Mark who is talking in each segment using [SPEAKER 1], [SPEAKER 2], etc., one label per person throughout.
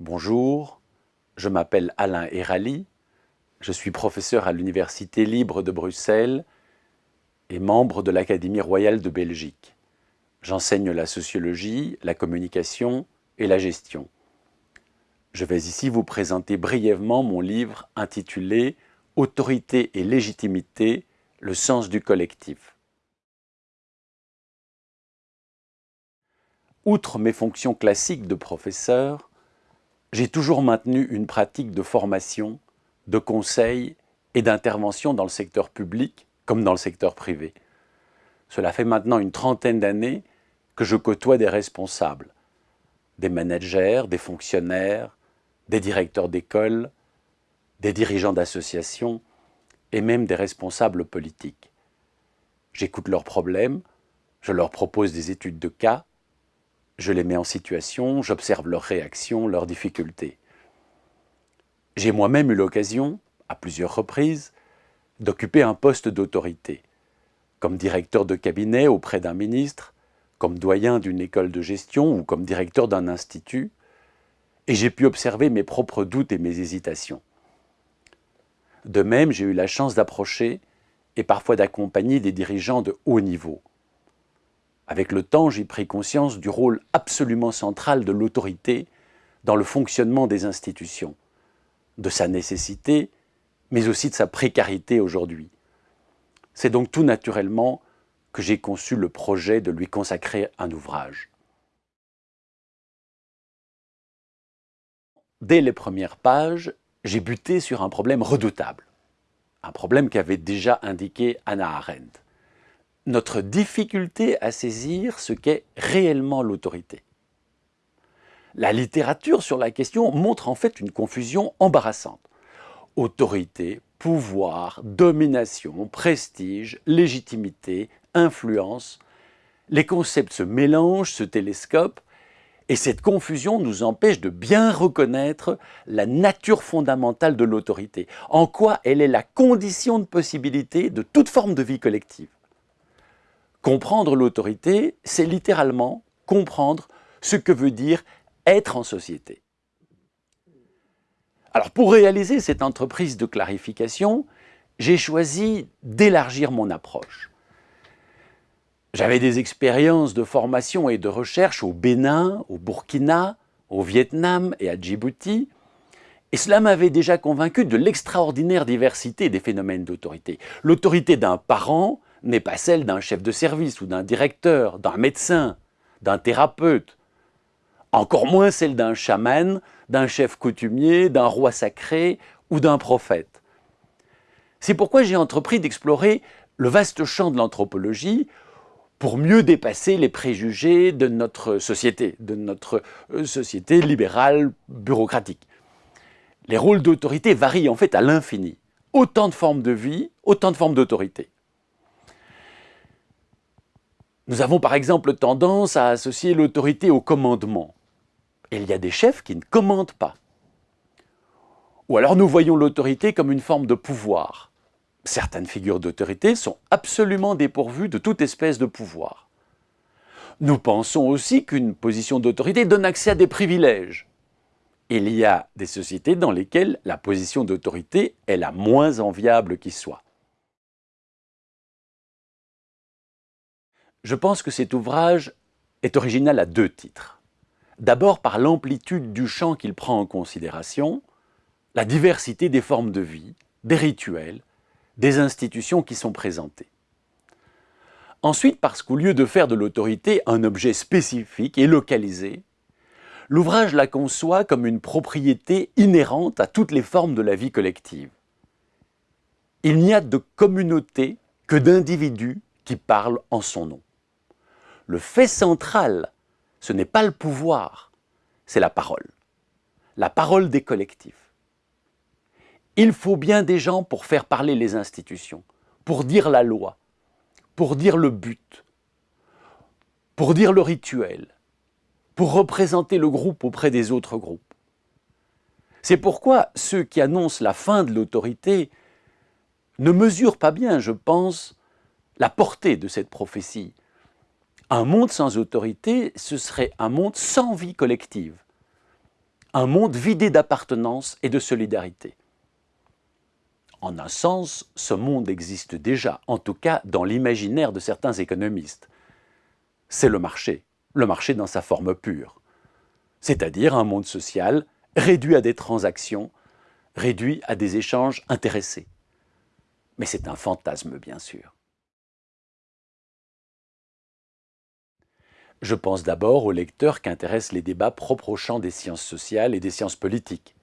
[SPEAKER 1] Bonjour, je m'appelle Alain Erali, je suis professeur à l'Université libre de Bruxelles et membre de l'Académie royale de Belgique. J'enseigne la sociologie, la communication et la gestion. Je vais ici vous présenter brièvement mon livre intitulé « Autorité et légitimité, le sens du collectif ». Outre mes fonctions classiques de professeur, j'ai toujours maintenu une pratique de formation, de conseil et d'intervention dans le secteur public comme dans le secteur privé. Cela fait maintenant une trentaine d'années que je côtoie des responsables, des managers, des fonctionnaires, des directeurs d'école, des dirigeants d'associations et même des responsables politiques. J'écoute leurs problèmes, je leur propose des études de cas, je les mets en situation, j'observe leurs réactions, leurs difficultés. J'ai moi-même eu l'occasion, à plusieurs reprises, d'occuper un poste d'autorité, comme directeur de cabinet auprès d'un ministre, comme doyen d'une école de gestion ou comme directeur d'un institut, et j'ai pu observer mes propres doutes et mes hésitations. De même, j'ai eu la chance d'approcher et parfois d'accompagner des dirigeants de haut niveau, avec le temps, j'ai pris conscience du rôle absolument central de l'autorité dans le fonctionnement des institutions, de sa nécessité, mais aussi de sa précarité aujourd'hui. C'est donc tout naturellement que j'ai conçu le projet de lui consacrer un ouvrage. Dès les premières pages, j'ai buté sur un problème redoutable, un problème qu'avait déjà indiqué Anna Arendt notre difficulté à saisir ce qu'est réellement l'autorité. La littérature sur la question montre en fait une confusion embarrassante. Autorité, pouvoir, domination, prestige, légitimité, influence, les concepts se mélangent, se télescopent, et cette confusion nous empêche de bien reconnaître la nature fondamentale de l'autorité, en quoi elle est la condition de possibilité de toute forme de vie collective. Comprendre l'autorité, c'est littéralement comprendre ce que veut dire être en société. Alors pour réaliser cette entreprise de clarification, j'ai choisi d'élargir mon approche. J'avais des expériences de formation et de recherche au Bénin, au Burkina, au Vietnam et à Djibouti, et cela m'avait déjà convaincu de l'extraordinaire diversité des phénomènes d'autorité. L'autorité d'un parent n'est pas celle d'un chef de service ou d'un directeur, d'un médecin, d'un thérapeute, encore moins celle d'un chaman, d'un chef coutumier, d'un roi sacré ou d'un prophète. C'est pourquoi j'ai entrepris d'explorer le vaste champ de l'anthropologie pour mieux dépasser les préjugés de notre société, de notre euh, société libérale bureaucratique. Les rôles d'autorité varient en fait à l'infini. Autant de formes de vie, autant de formes d'autorité. Nous avons par exemple tendance à associer l'autorité au commandement. il y a des chefs qui ne commandent pas. Ou alors nous voyons l'autorité comme une forme de pouvoir. Certaines figures d'autorité sont absolument dépourvues de toute espèce de pouvoir. Nous pensons aussi qu'une position d'autorité donne accès à des privilèges. Il y a des sociétés dans lesquelles la position d'autorité est la moins enviable qui soit. Je pense que cet ouvrage est original à deux titres. D'abord par l'amplitude du champ qu'il prend en considération, la diversité des formes de vie, des rituels, des institutions qui sont présentées. Ensuite parce qu'au lieu de faire de l'autorité un objet spécifique et localisé, l'ouvrage la conçoit comme une propriété inhérente à toutes les formes de la vie collective. Il n'y a de communauté que d'individus qui parlent en son nom. Le fait central, ce n'est pas le pouvoir, c'est la parole. La parole des collectifs. Il faut bien des gens pour faire parler les institutions, pour dire la loi, pour dire le but, pour dire le rituel, pour représenter le groupe auprès des autres groupes. C'est pourquoi ceux qui annoncent la fin de l'autorité ne mesurent pas bien, je pense, la portée de cette prophétie, un monde sans autorité, ce serait un monde sans vie collective. un monde vidé d'appartenance et de solidarité. En un sens, ce monde existe déjà, en tout cas dans l'imaginaire de certains économistes. C'est le marché, le marché dans sa forme pure, c'est-à-dire un monde social réduit à des transactions, réduit à des échanges intéressés. Mais c'est un fantasme, bien sûr. Je pense d'abord aux lecteurs qu'intéressent les débats propres au champ des sciences sociales et des sciences politiques,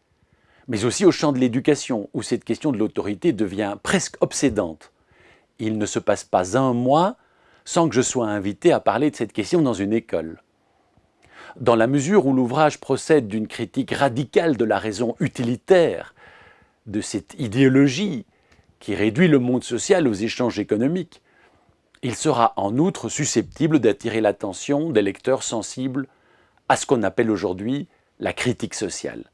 [SPEAKER 1] mais aussi au champ de l'éducation, où cette question de l'autorité devient presque obsédante. Il ne se passe pas un mois sans que je sois invité à parler de cette question dans une école. Dans la mesure où l'ouvrage procède d'une critique radicale de la raison utilitaire, de cette idéologie qui réduit le monde social aux échanges économiques, il sera en outre susceptible d'attirer l'attention des lecteurs sensibles à ce qu'on appelle aujourd'hui la critique sociale.